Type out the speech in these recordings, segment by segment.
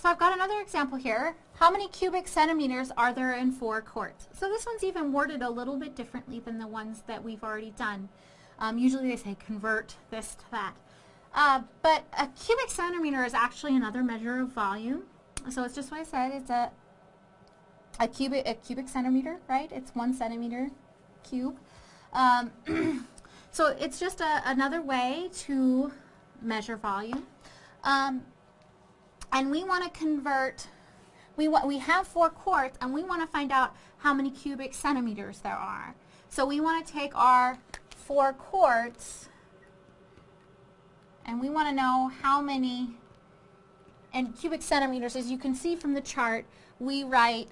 so I've got another example here. How many cubic centimeters are there in four quarts? So this one's even worded a little bit differently than the ones that we've already done. Um, usually they say convert this to that. Uh, but a cubic centimeter is actually another measure of volume. So it's just what I said. It's a a cubic a cubic centimeter, right? It's one centimeter cube. Um, so it's just a, another way to measure volume. Um, and we want to convert, we, we have four quarts and we want to find out how many cubic centimeters there are. So we want to take our four quarts and we want to know how many, and cubic centimeters, as you can see from the chart, we write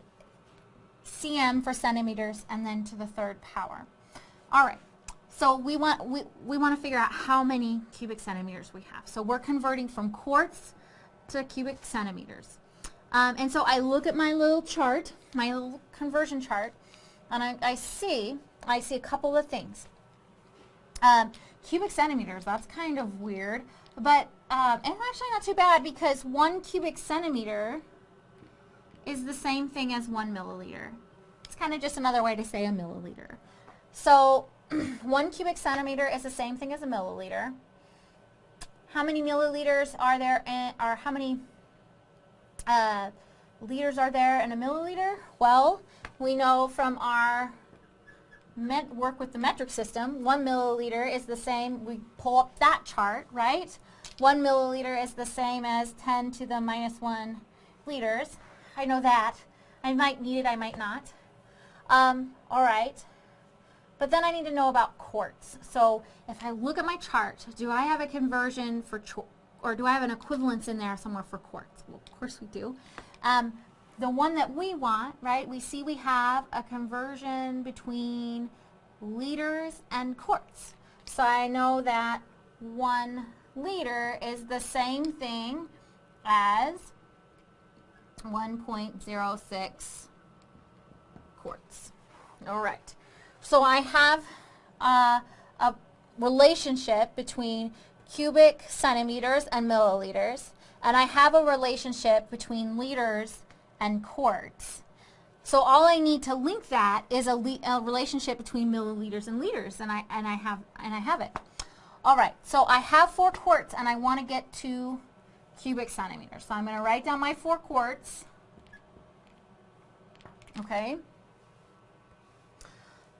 cm for centimeters and then to the third power. All right, so we want, we, we want to figure out how many cubic centimeters we have. So we're converting from quarts to cubic centimeters. Um, and so I look at my little chart, my little conversion chart, and I, I see, I see a couple of things. Um, cubic centimeters, that's kind of weird, but um, it's actually not too bad because one cubic centimeter is the same thing as one milliliter. It's kind of just another way to say a milliliter. So one cubic centimeter is the same thing as a milliliter. How many milliliters are there, in, or how many uh, liters are there in a milliliter? Well, we know from our work with the metric system, one milliliter is the same, we pull up that chart, right? One milliliter is the same as 10 to the minus 1 liters. I know that. I might need it, I might not. Um, all right. But then I need to know about quarts. So if I look at my chart, do I have a conversion for, or do I have an equivalence in there somewhere for quarts? Well, of course we do. Um, the one that we want, right, we see we have a conversion between liters and quarts. So I know that one liter is the same thing as 1.06 quarts. All right. So I have uh, a relationship between cubic centimeters and milliliters, and I have a relationship between liters and quarts. So all I need to link that is a, a, relationship between milliliters and liters, and I and I have and I have it. All right, so I have four quarts, and I want to get to cubic centimeters. So I'm going to write down my four quarts. Okay.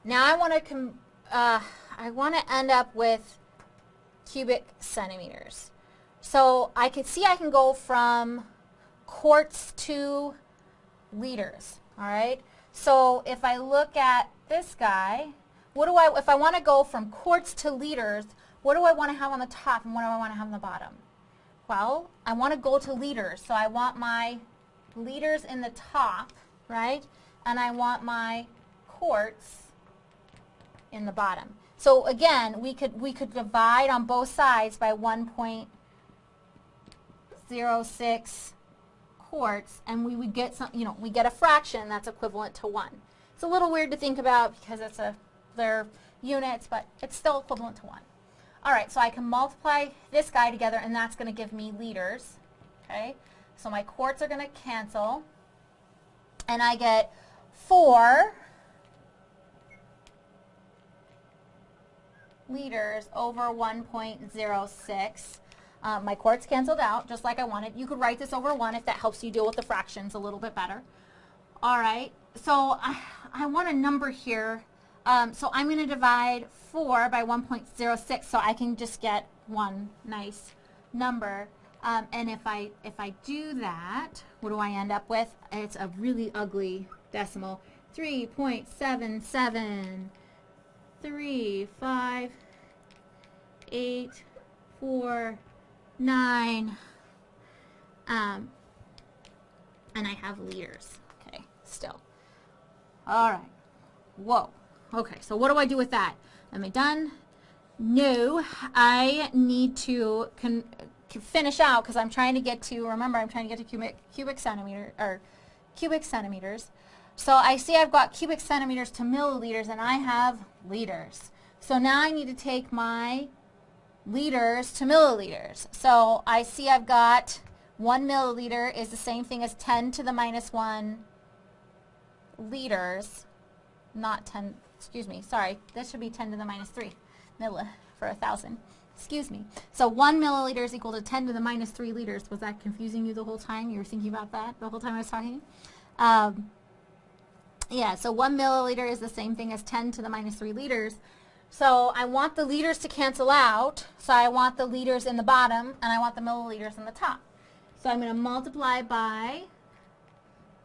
Now I want to uh, I want to end up with cubic centimeters. So I can see I can go from quarts to liters. All right. So if I look at this guy, what do I if I want to go from quarts to liters, what do I want to have on the top and what do I want to have on the bottom? Well, I want to go to liters. So I want my liters in the top, right? And I want my quarts in the bottom. So again, we could we could divide on both sides by 1.06 quarts and we would get some, you know, we get a fraction that's equivalent to 1. It's a little weird to think about because it's a they're units, but it's still equivalent to 1. All right, so I can multiply this guy together and that's going to give me liters. Okay? So my quarts are going to cancel and I get 4 liters over 1.06. Um, my quarts canceled out just like I wanted. You could write this over 1 if that helps you deal with the fractions a little bit better. All right, so I, I want a number here. Um, so I'm going to divide 4 by 1.06 so I can just get one nice number. Um, and if I, if I do that, what do I end up with? It's a really ugly decimal. 3.77 three, five, eight, four, nine, um, and I have liters. Okay, still. All right. Whoa. Okay, so what do I do with that? Am I done? No, I need to finish out because I'm trying to get to, remember I'm trying to get to cubic, cubic centimeter, or cubic centimeters. So I see I've got cubic centimeters to milliliters and I have liters. So now I need to take my liters to milliliters. So I see I've got 1 milliliter is the same thing as 10 to the minus 1 liters, not 10, excuse me, sorry, this should be 10 to the minus 3 milli for a thousand. Excuse me. So 1 milliliter is equal to 10 to the minus 3 liters. Was that confusing you the whole time? You were thinking about that the whole time I was talking? Um, yeah, so 1 milliliter is the same thing as 10 to the minus 3 liters. So I want the liters to cancel out. So I want the liters in the bottom and I want the milliliters in the top. So I'm going to multiply by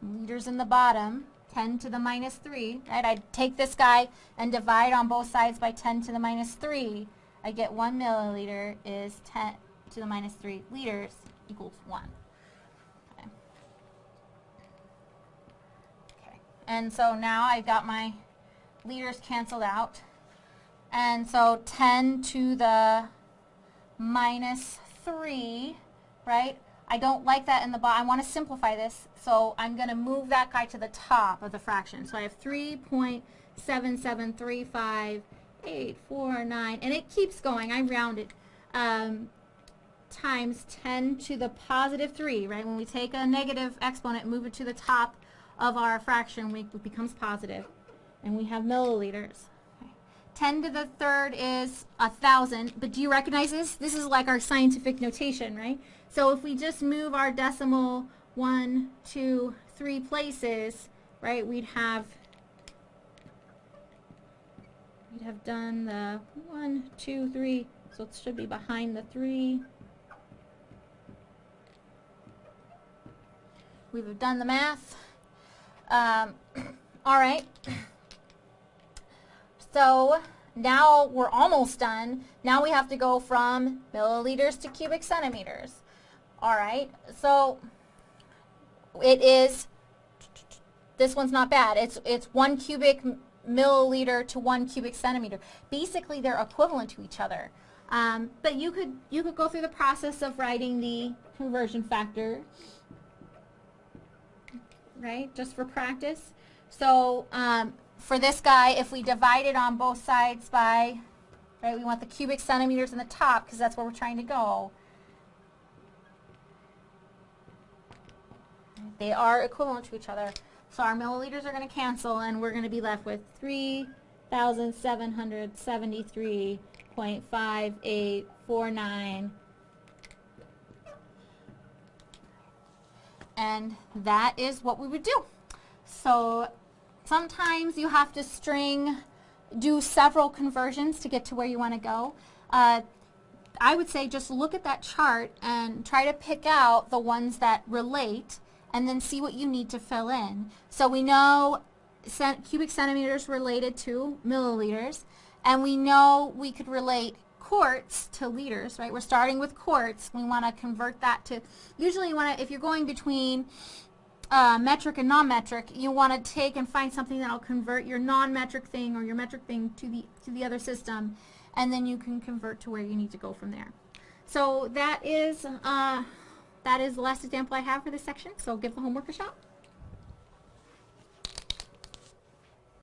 liters in the bottom, 10 to the minus 3. Right? I take this guy and divide on both sides by 10 to the minus 3. I get 1 milliliter is 10 to the minus 3 liters equals 1. Okay. okay. And so now I've got my liters canceled out. And so 10 to the minus 3, right? I don't like that in the bottom. I want to simplify this, so I'm going to move that guy to the top of the fraction. So I have 3.7735 eight, four, nine, and it keeps going. I round it. Um, times 10 to the positive 3, right? When we take a negative exponent, move it to the top of our fraction, we, becomes. And we have milliliters. Okay. 10 to the third is a 1,000, but do you recognize this? This is like our scientific notation, right? So if we just move our decimal one, two, three places, right, we'd have We'd have done the one, two, three, so it should be behind the three. We've done the math. Um, all right. So now we're almost done. Now we have to go from milliliters to cubic centimeters. All right. So it is, this one's not bad. It's, it's one cubic milliliter to one cubic centimeter. Basically, they're equivalent to each other. Um, but you could you could go through the process of writing the conversion factor, right? Just for practice. So um, for this guy, if we divide it on both sides by, right, we want the cubic centimeters in the top because that's where we're trying to go. They are equivalent to each other. So our milliliters are going to cancel and we're going to be left with 3,773.5849 and that is what we would do. So sometimes you have to string, do several conversions to get to where you want to go. Uh, I would say just look at that chart and try to pick out the ones that relate and then see what you need to fill in. So we know cent cubic centimeters related to milliliters, and we know we could relate quarts to liters, right? We're starting with quarts. We want to convert that to, usually you want to, if you're going between uh, metric and non-metric, you want to take and find something that'll convert your non-metric thing or your metric thing to the, to the other system, and then you can convert to where you need to go from there. So that is uh, that is the last example I have for this section, so give the homework a shot.